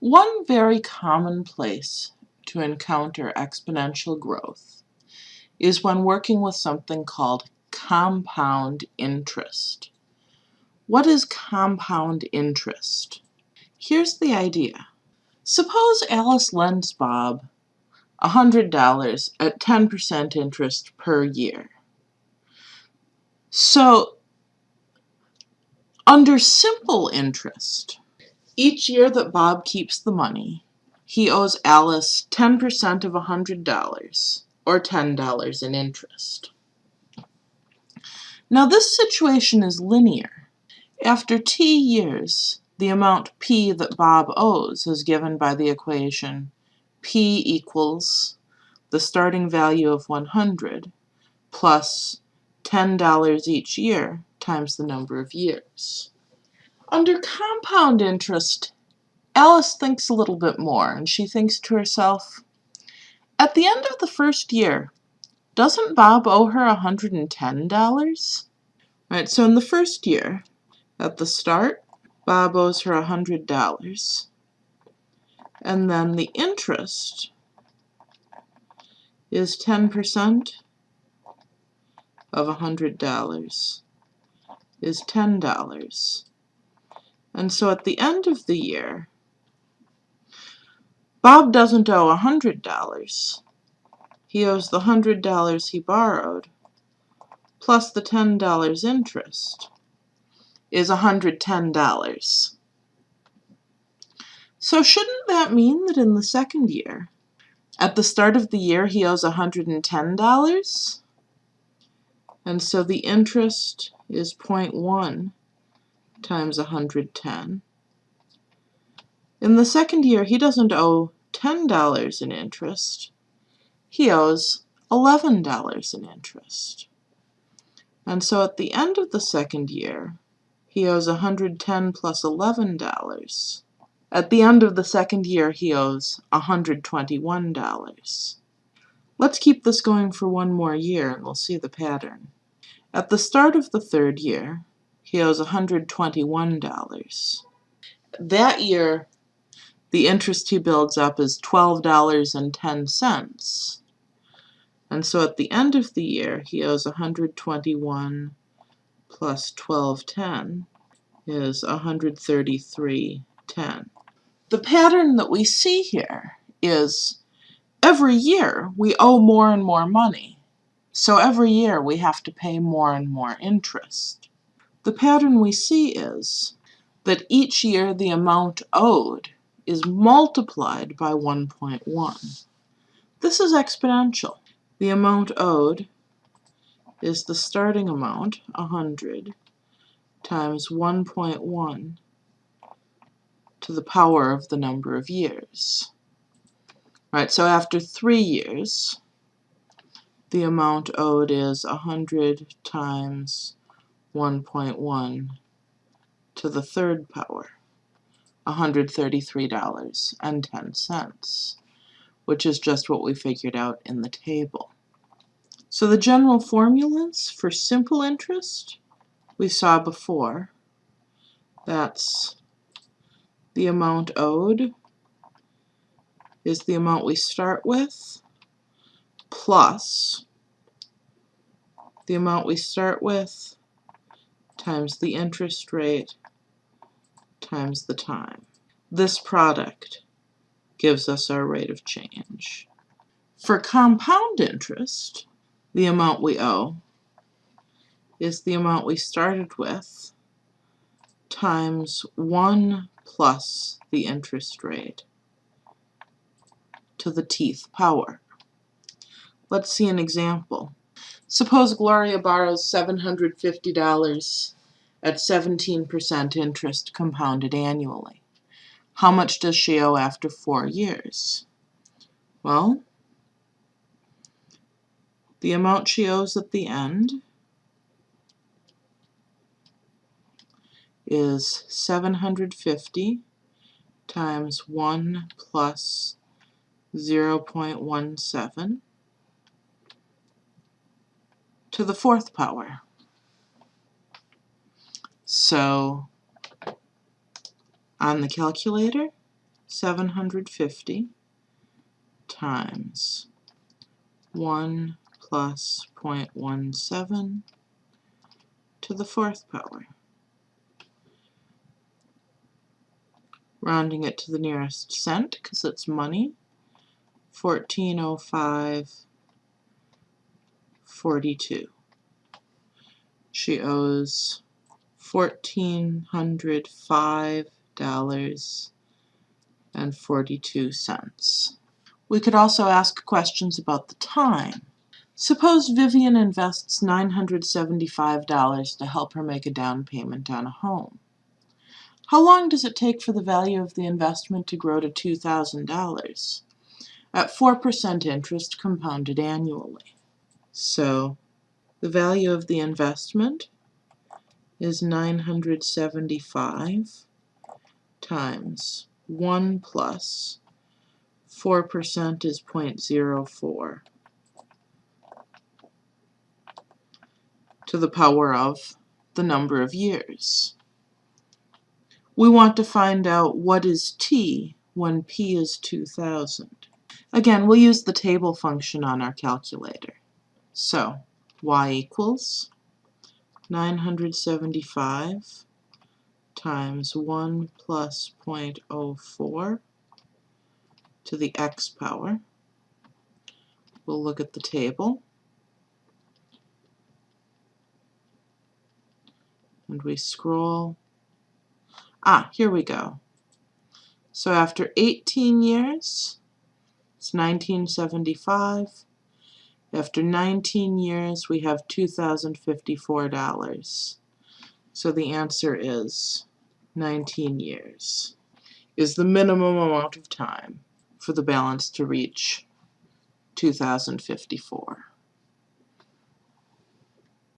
One very common place to encounter exponential growth is when working with something called compound interest. What is compound interest? Here's the idea. Suppose Alice lends Bob $100 at 10% interest per year. So, under simple interest, each year that Bob keeps the money, he owes Alice 10% of $100, or $10 in interest. Now this situation is linear. After t years, the amount p that Bob owes is given by the equation p equals the starting value of 100 plus $10 each year times the number of years. Under compound interest, Alice thinks a little bit more, and she thinks to herself, at the end of the first year, doesn't Bob owe her $110? Right, so in the first year, at the start, Bob owes her $100. And then the interest is 10% of $100 is $10. And so at the end of the year, Bob doesn't owe $100. He owes the $100 he borrowed, plus the $10 interest, is $110. So shouldn't that mean that in the second year, at the start of the year, he owes $110? And so the interest is 0.1 times 110. In the second year, he doesn't owe $10 in interest. He owes $11 in interest. And so at the end of the second year, he owes 110 plus $11. At the end of the second year, he owes $121. Let's keep this going for one more year and we'll see the pattern. At the start of the third year, he owes $121. That year, the interest he builds up is $12.10. And so at the end of the year, he owes 121 plus 1210 is 133.10. The pattern that we see here is every year we owe more and more money. So every year we have to pay more and more interest. The pattern we see is that each year the amount owed is multiplied by 1.1. This is exponential. The amount owed is the starting amount, 100, times 1.1 to the power of the number of years. Right, so after three years, the amount owed is 100 times 1.1 to the third power, $133.10, which is just what we figured out in the table. So the general formulas for simple interest we saw before. That's the amount owed is the amount we start with plus the amount we start with times the interest rate times the time. This product gives us our rate of change. For compound interest, the amount we owe is the amount we started with times 1 plus the interest rate to the teeth power. Let's see an example. Suppose Gloria borrows $750 at 17% interest compounded annually. How much does she owe after four years? Well, the amount she owes at the end is 750 times 1 plus 0.17 to the fourth power. So on the calculator, seven hundred fifty times one plus point one seven to the fourth power. Rounding it to the nearest cent because it's money. Fourteen oh five forty two. She owes fourteen hundred five dollars and forty two cents. We could also ask questions about the time. Suppose Vivian invests $975 to help her make a down payment on a home. How long does it take for the value of the investment to grow to $2,000? At 4% interest compounded annually. So the value of the investment is 975 times 1 plus 4% is 0.04 to the power of the number of years. We want to find out what is t when p is 2000. Again, we'll use the table function on our calculator. So, y equals 975 times 1 plus 0.04 to the x power. We'll look at the table. And we scroll. Ah, here we go. So after 18 years, it's 1975. After 19 years, we have $2,054. So the answer is 19 years is the minimum amount of time for the balance to reach 2054.